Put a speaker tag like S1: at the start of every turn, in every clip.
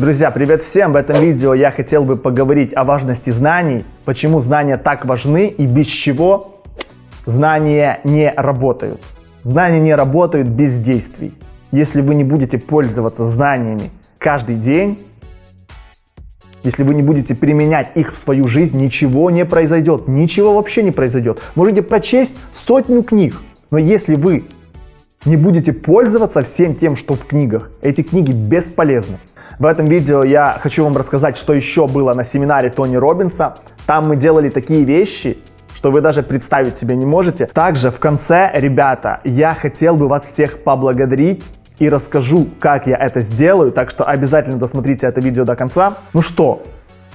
S1: Друзья, привет всем! В этом видео я хотел бы поговорить о важности знаний, почему знания так важны и без чего знания не работают. Знания не работают без действий. Если вы не будете пользоваться знаниями каждый день, если вы не будете применять их в свою жизнь, ничего не произойдет. Ничего вообще не произойдет. Можете прочесть сотню книг, но если вы не будете пользоваться всем тем, что в книгах, эти книги бесполезны. В этом видео я хочу вам рассказать, что еще было на семинаре Тони Робинса. Там мы делали такие вещи, что вы даже представить себе не можете. Также в конце, ребята, я хотел бы вас всех поблагодарить и расскажу, как я это сделаю, так что обязательно досмотрите это видео до конца. Ну что,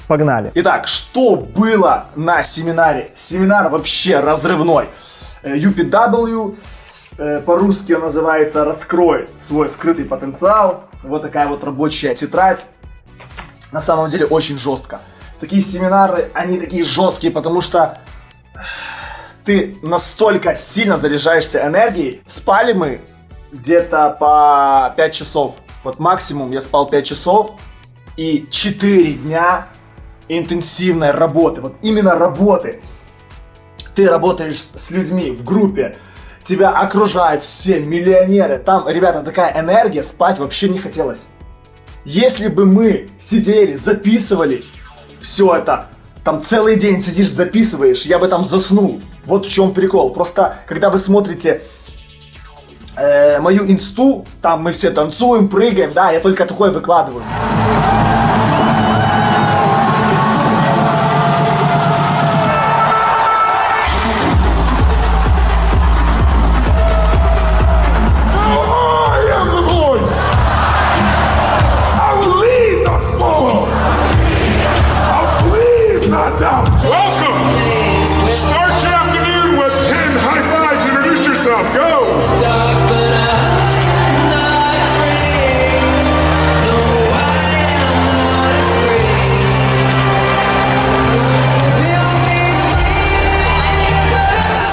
S1: погнали.
S2: Итак, что было на семинаре? Семинар вообще разрывной. UPW э, Э, по-русски он называется «Раскрой свой скрытый потенциал». Вот такая вот рабочая тетрадь. На самом деле очень жестко. Такие семинары, они такие жесткие, потому что ты настолько сильно заряжаешься энергией. Спали мы где-то по 5 часов. Вот максимум я спал 5 часов и 4 дня интенсивной работы. Вот именно работы. Ты работаешь с людьми в группе, тебя окружают все миллионеры. Там, ребята, такая энергия, спать вообще не хотелось. Если бы мы сидели, записывали все это, там целый день сидишь, записываешь, я бы там заснул. Вот в чем прикол. Просто, когда вы смотрите э, мою инсту, там мы все танцуем, прыгаем, да, я только такое выкладываю.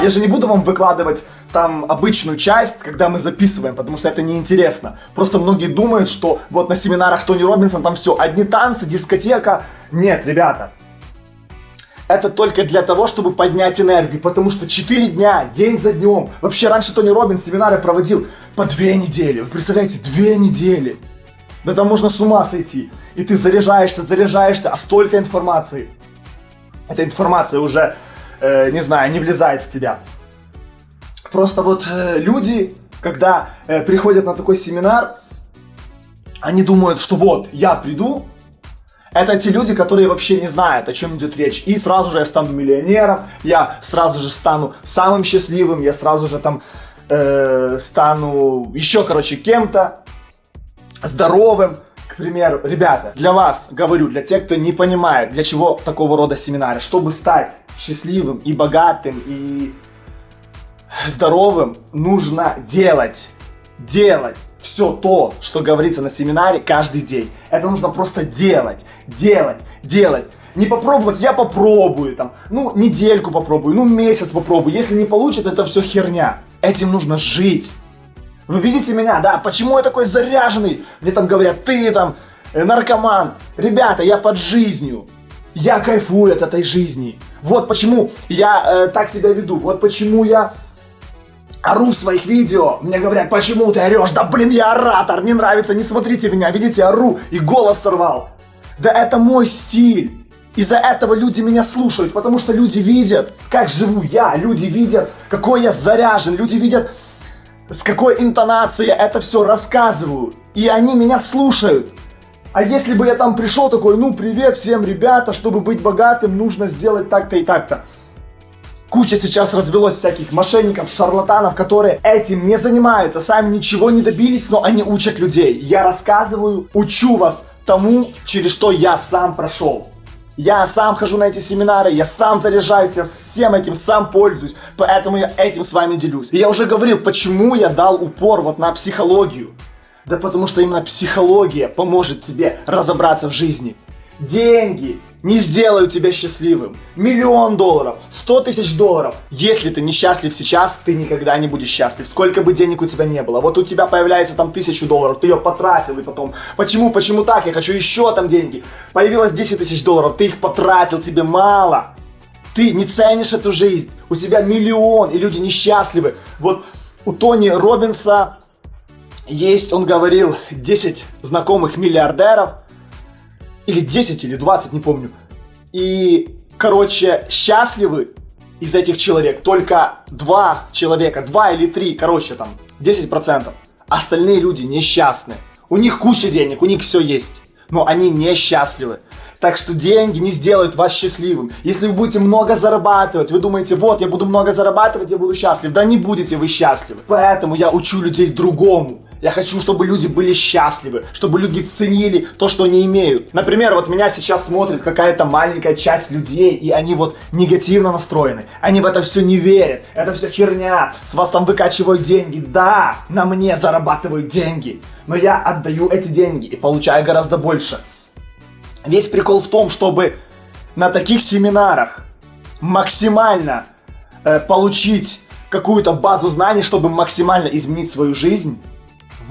S2: Я же не буду вам выкладывать там обычную часть, когда мы записываем, потому что это неинтересно. Просто многие думают, что вот на семинарах Тони Робинсон там все, одни танцы, дискотека. Нет, ребята. Это только для того, чтобы поднять энергию, потому что 4 дня, день за днем. Вообще раньше Тони Робинс семинары проводил по 2 недели. Вы представляете, 2 недели. Да там можно с ума сойти. И ты заряжаешься, заряжаешься, а столько информации. Эта информация уже э, не знаю, не влезает в тебя. Просто вот э, люди, когда э, приходят на такой семинар, они думают, что вот, я приду, это те люди, которые вообще не знают, о чем идет речь. И сразу же я стану миллионером, я сразу же стану самым счастливым, я сразу же там э, стану еще, короче, кем-то здоровым. К примеру, ребята, для вас говорю, для тех, кто не понимает, для чего такого рода семинары, чтобы стать счастливым и богатым и здоровым, нужно делать, делать все то, что говорится на семинаре каждый день. Это нужно просто делать, делать, делать. Не попробовать, я попробую там, ну недельку попробую, ну месяц попробую. Если не получится, это все херня. Этим нужно жить. Вы видите меня, да? Почему я такой заряженный? Мне там говорят, ты там э, наркоман. Ребята, я под жизнью. Я кайфую от этой жизни. Вот почему я э, так себя веду. Вот почему я ору в своих видео. Мне говорят, почему ты орешь? Да блин, я оратор, не нравится, не смотрите меня. Видите, ору и голос сорвал. Да это мой стиль. Из-за этого люди меня слушают, потому что люди видят, как живу я, люди видят, какой я заряжен, люди видят, с какой интонацией я это все рассказываю. И они меня слушают. А если бы я там пришел такой, ну привет всем ребята, чтобы быть богатым, нужно сделать так-то и так-то. Куча сейчас развелось всяких мошенников, шарлатанов, которые этим не занимаются, сами ничего не добились, но они учат людей. Я рассказываю, учу вас тому, через что я сам прошел. Я сам хожу на эти семинары, я сам заряжаюсь, я всем этим сам пользуюсь, поэтому я этим с вами делюсь. И я уже говорил, почему я дал упор вот на психологию. Да потому что именно психология поможет тебе разобраться в жизни. Деньги не сделают тебя счастливым. Миллион долларов, сто тысяч долларов. Если ты несчастлив сейчас, ты никогда не будешь счастлив. Сколько бы денег у тебя не было. Вот у тебя появляется там тысячу долларов, ты ее потратил и потом, почему, почему так, я хочу еще там деньги. Появилось 10 тысяч долларов, ты их потратил, тебе мало. Ты не ценишь эту жизнь. У тебя миллион, и люди несчастливы. Вот у Тони Робинса есть, он говорил, 10 знакомых миллиардеров, или 10, или 20, не помню. И, короче, счастливы из этих человек только два человека, два или три, короче, там, 10%. Остальные люди несчастны. У них куча денег, у них все есть, но они несчастливы. Так что деньги не сделают вас счастливым. Если вы будете много зарабатывать, вы думаете, вот, я буду много зарабатывать, я буду счастлив. Да не будете вы счастливы. Поэтому я учу людей другому. Я хочу, чтобы люди были счастливы, чтобы люди ценили то, что они имеют. Например, вот меня сейчас смотрит какая-то маленькая часть людей, и они вот негативно настроены. Они в это все не верят. Это все херня. С вас там выкачивают деньги. Да, на мне зарабатывают деньги. Но я отдаю эти деньги и получаю гораздо больше. Весь прикол в том, чтобы на таких семинарах максимально э, получить какую-то базу знаний, чтобы максимально изменить свою жизнь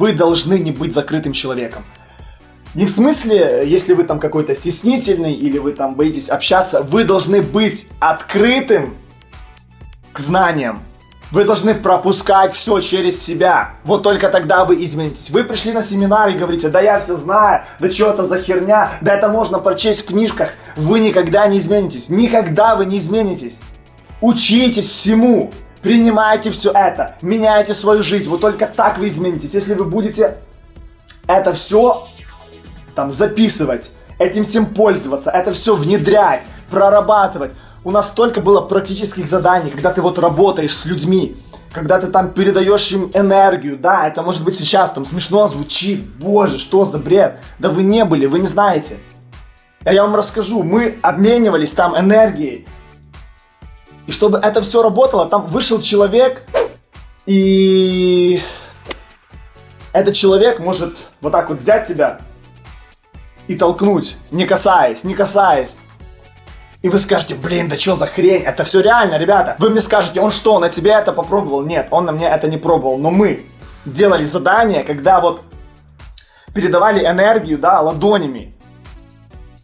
S2: вы должны не быть закрытым человеком. Не в смысле, если вы там какой-то стеснительный или вы там боитесь общаться, вы должны быть открытым к знаниям. Вы должны пропускать все через себя. Вот только тогда вы изменитесь. Вы пришли на семинар и говорите, да я все знаю, да что это за херня, да это можно прочесть в книжках. Вы никогда не изменитесь. Никогда вы не изменитесь. Учитесь всему. Принимайте все это, меняйте свою жизнь. Вот только так вы изменитесь. Если вы будете это все там записывать, этим всем пользоваться, это все внедрять, прорабатывать. У нас столько было практических заданий, когда ты вот работаешь с людьми, когда ты там передаешь им энергию, да, это может быть сейчас там смешно звучит, боже, что за бред, да вы не были, вы не знаете. А я вам расскажу, мы обменивались там энергией, и чтобы это все работало, там вышел человек, и этот человек может вот так вот взять тебя и толкнуть, не касаясь, не касаясь. И вы скажете, блин, да что за хрень? Это все реально, ребята. Вы мне скажете, он что, на тебе это попробовал? Нет, он на мне это не пробовал. Но мы делали задание, когда вот передавали энергию, да, ладонями.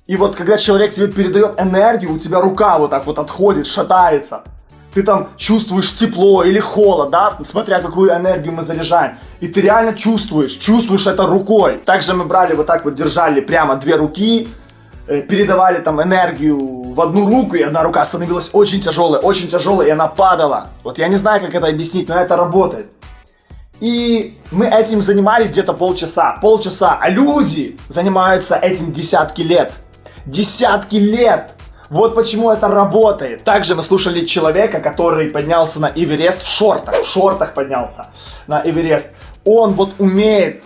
S2: И вот когда человек тебе передает энергию, у тебя рука вот так вот отходит, шатается. Ты там чувствуешь тепло или холод, да, смотря какую энергию мы заряжаем. И ты реально чувствуешь, чувствуешь это рукой. Также мы брали вот так вот, держали прямо две руки, э, передавали там энергию в одну руку, и одна рука становилась очень тяжелой, очень тяжелой, и она падала. Вот я не знаю, как это объяснить, но это работает. И мы этим занимались где-то полчаса, полчаса, а люди занимаются этим десятки лет десятки лет. Вот почему это работает. Также мы слушали человека, который поднялся на Эверест в шортах. В шортах поднялся на Эверест. Он вот умеет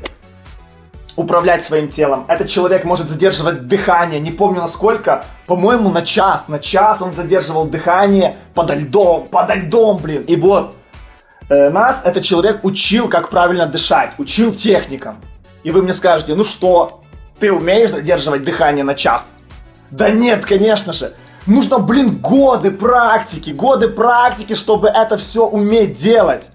S2: управлять своим телом. Этот человек может задерживать дыхание, не помню насколько, по-моему, на час. На час он задерживал дыхание подо льдом, подо льдом, блин. И вот э, нас этот человек учил, как правильно дышать, учил техникам. И вы мне скажете, ну что, ты умеешь задерживать дыхание на час? Да нет, конечно же. Нужно, блин, годы практики, годы практики, чтобы это все уметь делать.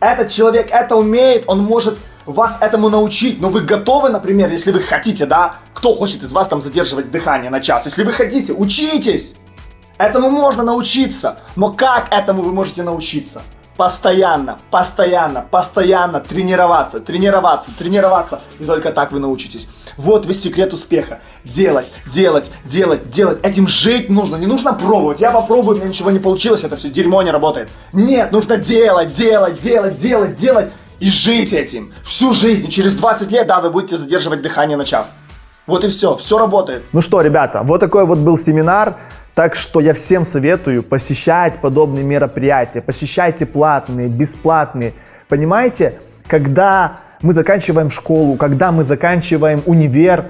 S2: Этот человек это умеет, он может вас этому научить, но вы готовы, например, если вы хотите, да, кто хочет из вас там задерживать дыхание на час, если вы хотите, учитесь. Этому можно научиться, но как этому вы можете научиться? Постоянно, постоянно, постоянно тренироваться, тренироваться, тренироваться. И только так вы научитесь. Вот весь секрет успеха. Делать, делать, делать, делать. Этим жить нужно. Не нужно пробовать. Я попробую, у меня ничего не получилось, это все дерьмо не работает. Нет, нужно делать, делать, делать, делать, делать. И жить этим. Всю жизнь. через 20 лет, да, вы будете задерживать дыхание на час. Вот и все. Все работает.
S1: Ну что, ребята, вот такой вот был семинар. Так что я всем советую посещать подобные мероприятия, посещайте платные, бесплатные. Понимаете, когда мы заканчиваем школу, когда мы заканчиваем универ,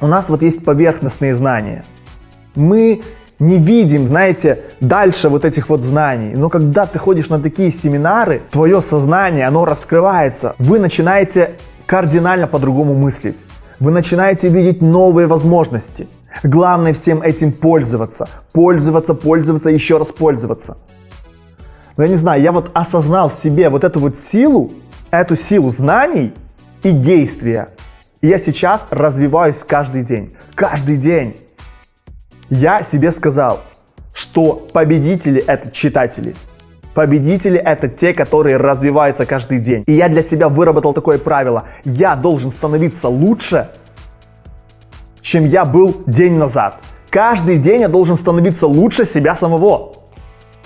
S1: у нас вот есть поверхностные знания. Мы не видим, знаете, дальше вот этих вот знаний. Но когда ты ходишь на такие семинары, твое сознание, оно раскрывается. Вы начинаете кардинально по-другому мыслить.
S2: Вы начинаете видеть новые возможности. Главное всем этим пользоваться. Пользоваться, пользоваться, еще раз пользоваться. Но я не знаю, я вот осознал в себе вот эту вот силу, эту силу знаний и действия. И я сейчас развиваюсь каждый день. Каждый день. Я себе сказал, что победители это читатели. Победители это те, которые развиваются каждый день. И я для себя выработал такое правило. Я должен становиться лучше, чем я был день назад. Каждый день я должен становиться лучше себя самого.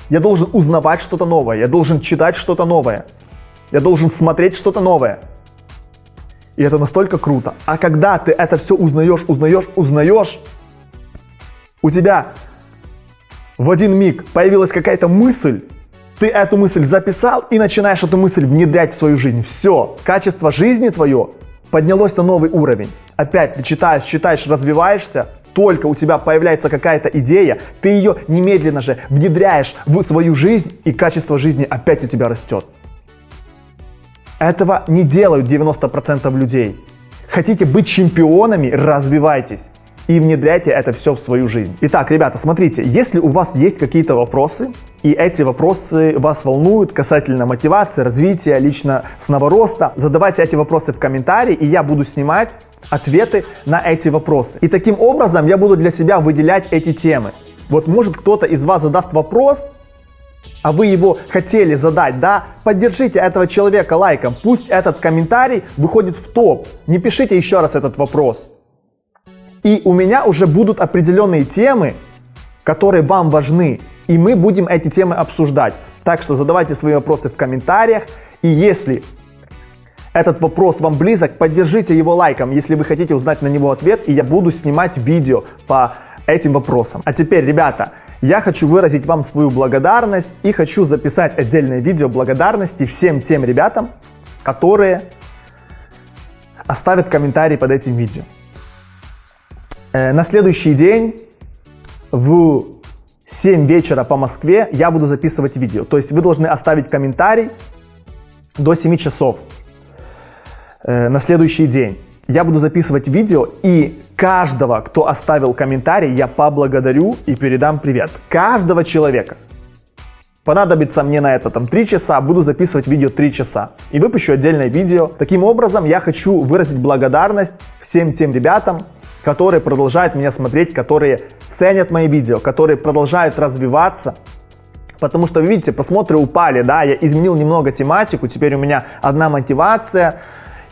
S2: Я должен узнавать что-то новое, я должен читать что-то новое, я должен смотреть что-то новое. И это настолько круто. А когда ты это все узнаешь, узнаешь, узнаешь, у тебя в один миг появилась какая-то мысль, ты эту мысль записал и начинаешь эту мысль внедрять в свою жизнь. Все, качество жизни твое поднялось на новый уровень. Опять ты читаешь, читаешь, развиваешься, только у тебя появляется какая-то идея, ты ее немедленно же внедряешь в свою жизнь, и качество жизни опять у тебя растет. Этого не делают 90% людей. Хотите быть чемпионами, развивайтесь и внедряйте это все в свою жизнь. Итак, ребята, смотрите, если у вас есть какие-то вопросы, и эти вопросы вас волнуют касательно мотивации, развития, личностного роста, задавайте эти вопросы в комментарии, и я буду снимать ответы на эти вопросы. И таким образом я буду для себя выделять эти темы. Вот может кто-то из вас задаст вопрос, а вы его хотели задать, да, поддержите этого человека лайком, пусть этот комментарий выходит в топ, не пишите еще раз этот вопрос. И у меня уже будут определенные темы, которые вам важны, и мы будем эти темы обсуждать. Так что задавайте свои вопросы в комментариях, и если этот вопрос вам близок, поддержите его лайком, если вы хотите узнать на него ответ, и я буду снимать видео по этим вопросам. А теперь, ребята, я хочу выразить вам свою благодарность и хочу записать отдельное видео благодарности всем тем ребятам, которые оставят комментарий под этим видео. Э, на следующий день в 7 вечера по Москве я буду записывать видео. То есть вы должны оставить комментарий до 7 часов э, на следующий день. Я буду записывать видео и каждого, кто оставил комментарий, я поблагодарю и передам привет. Каждого человека. Понадобится мне на это там 3 часа, буду записывать видео 3 часа. И выпущу отдельное видео. Таким образом, я хочу выразить благодарность всем тем ребятам, которые продолжают меня смотреть, которые ценят мои видео, которые продолжают развиваться. Потому что, видите, просмотры упали, да, я изменил немного тематику, теперь у меня одна мотивация,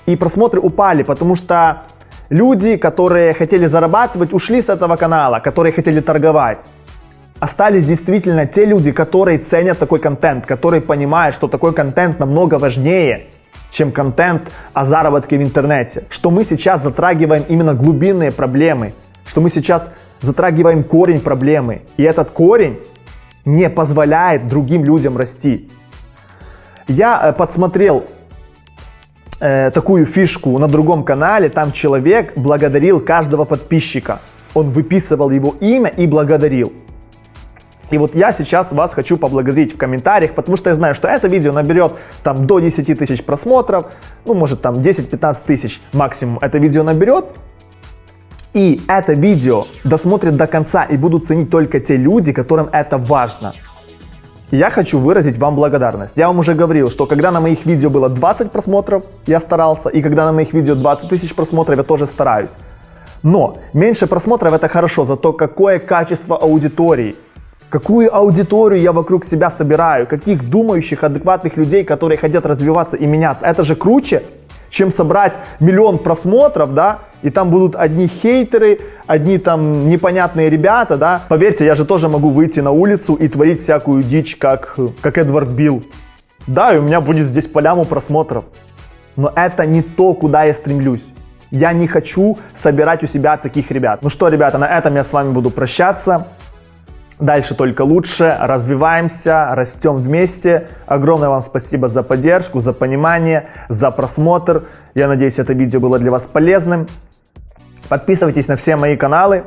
S2: и просмотры упали, потому что люди, которые хотели зарабатывать, ушли с этого канала, которые хотели торговать. Остались действительно те люди, которые ценят такой контент, которые понимают, что такой контент намного важнее, чем контент о заработке в интернете. Что мы сейчас затрагиваем именно глубинные проблемы, что мы сейчас затрагиваем корень проблемы. И этот корень не позволяет другим людям расти. Я э, подсмотрел э, такую фишку на другом канале, там человек благодарил каждого подписчика. Он выписывал его имя и благодарил. И вот я сейчас вас хочу поблагодарить в комментариях, потому что я знаю, что это видео наберет там до 10 тысяч просмотров, ну может там 10-15 тысяч максимум это видео наберет. И это видео досмотрят до конца и будут ценить только те люди, которым это важно. Я хочу выразить вам благодарность. Я вам уже говорил, что когда на моих видео было 20 просмотров, я старался, и когда на моих видео 20 тысяч просмотров, я тоже стараюсь. Но меньше просмотров это хорошо, зато какое качество аудитории какую аудиторию я вокруг себя собираю, каких думающих, адекватных людей, которые хотят развиваться и меняться. Это же круче, чем собрать миллион просмотров, да, и там будут одни хейтеры, одни там непонятные ребята, да. Поверьте, я же тоже могу выйти на улицу и творить всякую дичь, как, как Эдвард Билл. Да, и у меня будет здесь поляму просмотров. Но это не то, куда я стремлюсь. Я не хочу собирать у себя таких ребят. Ну что, ребята, на этом я с вами буду прощаться. Дальше только лучше, развиваемся, растем вместе. Огромное вам спасибо за поддержку, за понимание, за просмотр. Я надеюсь, это видео было для вас полезным. Подписывайтесь на все мои каналы.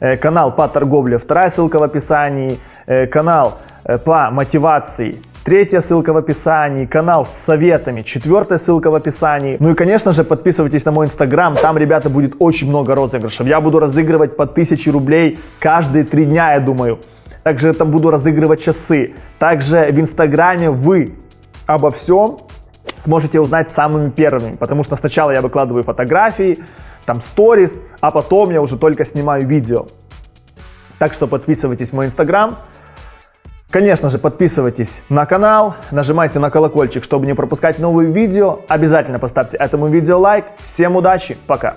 S2: Э, канал по торговле, вторая ссылка в описании. Э, канал э, по мотивации, Третья ссылка в описании, канал с советами, четвертая ссылка в описании. Ну и, конечно же, подписывайтесь на мой инстаграм, там, ребята, будет очень много розыгрышев. Я буду разыгрывать по 1000 рублей каждые три дня, я думаю. Также там буду разыгрывать часы. Также в инстаграме вы обо всем сможете узнать самыми первыми, потому что сначала я выкладываю фотографии, там сторис, а потом я уже только снимаю видео. Так что подписывайтесь в мой инстаграм. Конечно же, подписывайтесь на канал, нажимайте на колокольчик, чтобы не пропускать новые видео. Обязательно поставьте этому видео лайк. Всем удачи, пока!